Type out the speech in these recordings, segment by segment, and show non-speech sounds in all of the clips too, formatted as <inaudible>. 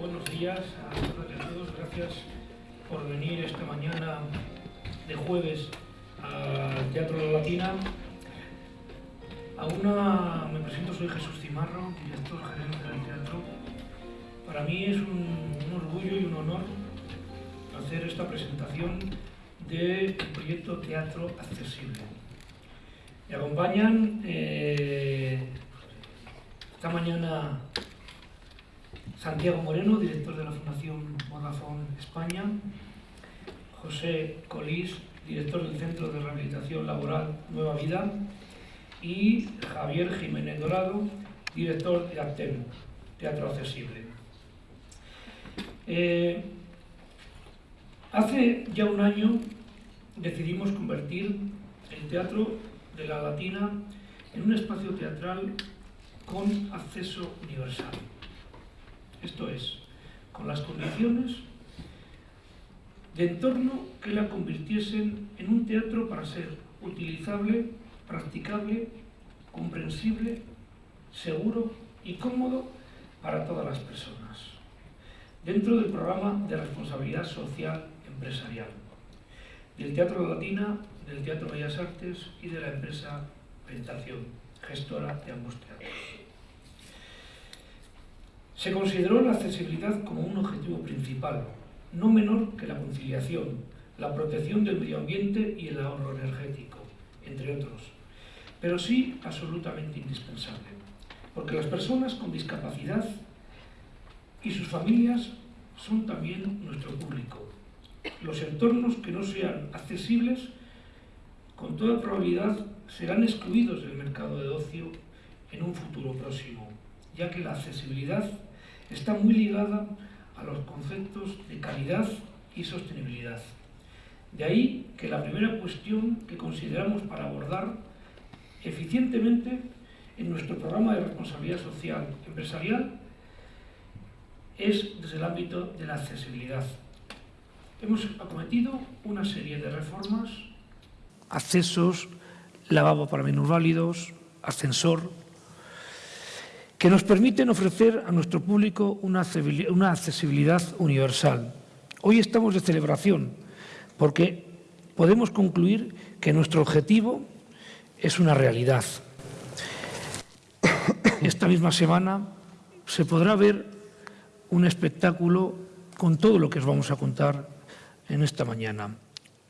buenos días a todas y a todos. Gracias por venir esta mañana de jueves al Teatro La Latina. A una, me presento, soy Jesús Cimarro, director gerente del teatro. Para mí es un, un orgullo y un honor hacer esta presentación del proyecto Teatro Accesible. Me acompañan eh, esta mañana Santiago Moreno, director de la Fundación Vodafone España, José Colís, director del Centro de Rehabilitación Laboral Nueva Vida, y Javier Jiménez Dorado, director de Actem, Teatro Accesible. Eh, hace ya un año decidimos convertir el Teatro de la Latina en un espacio teatral con acceso universal. Esto es, con las condiciones de entorno que la convirtiesen en un teatro para ser utilizable, practicable, comprensible, seguro y cómodo para todas las personas, dentro del programa de responsabilidad social empresarial, del Teatro Latina, del Teatro Bellas Artes y de la empresa Pentación, gestora de ambos teatros. Se consideró la accesibilidad como un objetivo principal, no menor que la conciliación, la protección del medio ambiente y el ahorro energético, entre otros, pero sí absolutamente indispensable, porque las personas con discapacidad y sus familias son también nuestro público. Los entornos que no sean accesibles, con toda probabilidad, serán excluidos del mercado de ocio en un futuro próximo, ya que la accesibilidad está muy ligada a los conceptos de calidad y sostenibilidad. De ahí que la primera cuestión que consideramos para abordar eficientemente en nuestro programa de responsabilidad social empresarial es desde el ámbito de la accesibilidad. Hemos acometido una serie de reformas, accesos, lavabo para minusválidos, ascensor, que nos permiten ofrecer a nuestro público una accesibilidad universal. Hoy estamos de celebración porque podemos concluir que nuestro objetivo es una realidad. Esta misma semana se podrá ver un espectáculo con todo lo que os vamos a contar en esta mañana.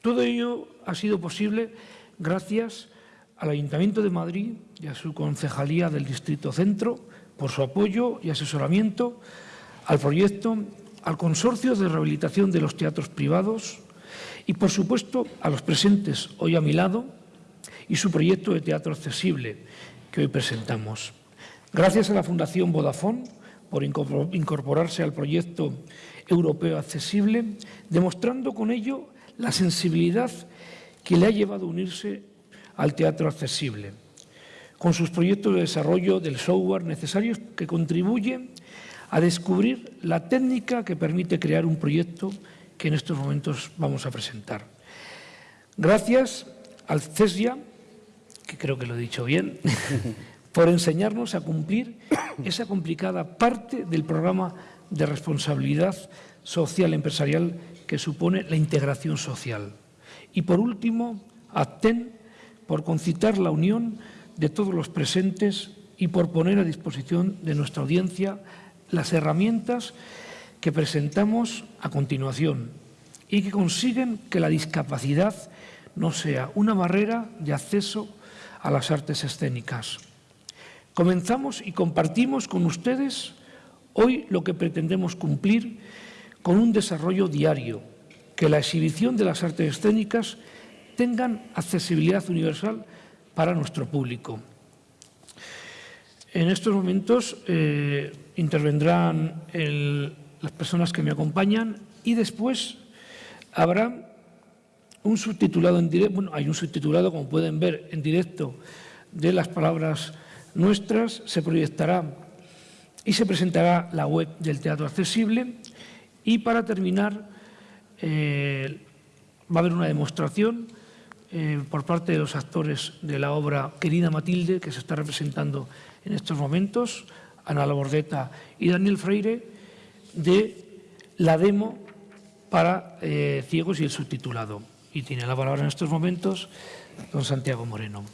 Todo ello ha sido posible gracias al Ayuntamiento de Madrid y a su concejalía del Distrito Centro, por su apoyo y asesoramiento al proyecto, al Consorcio de Rehabilitación de los Teatros Privados y, por supuesto, a los presentes hoy a mi lado y su proyecto de teatro accesible que hoy presentamos. Gracias a la Fundación Vodafone por incorporarse al proyecto europeo accesible, demostrando con ello la sensibilidad que le ha llevado a unirse al teatro accesible con sus proyectos de desarrollo del software necesarios que contribuyen a descubrir la técnica que permite crear un proyecto que en estos momentos vamos a presentar. Gracias al CESIA, que creo que lo he dicho bien, <laughs> por enseñarnos a cumplir esa complicada parte del programa de responsabilidad social empresarial que supone la integración social. Y por último, a TEN, por concitar la unión de todos los presentes y por poner a disposición de nuestra audiencia las herramientas que presentamos a continuación y que consiguen que la discapacidad no sea una barrera de acceso a las artes escénicas. Comenzamos y compartimos con ustedes hoy lo que pretendemos cumplir con un desarrollo diario, que la exhibición de las artes escénicas tengan accesibilidad universal para nuestro público. En estos momentos eh, intervendrán las personas que me acompañan y después habrá un subtitulado en directo, bueno, hay un subtitulado, como pueden ver, en directo de las palabras nuestras, se proyectará y se presentará la web del Teatro Accesible y para terminar eh, va a haber una demostración eh, por parte de los actores de la obra Querida Matilde, que se está representando en estos momentos, Ana Labordeta y Daniel Freire, de la demo para eh, ciegos y el subtitulado. Y tiene la palabra en estos momentos don Santiago Moreno.